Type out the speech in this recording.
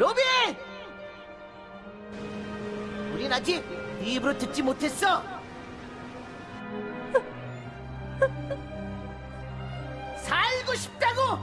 로빈! 우린 아직 입으로 듣지 못했어. 살고 싶다고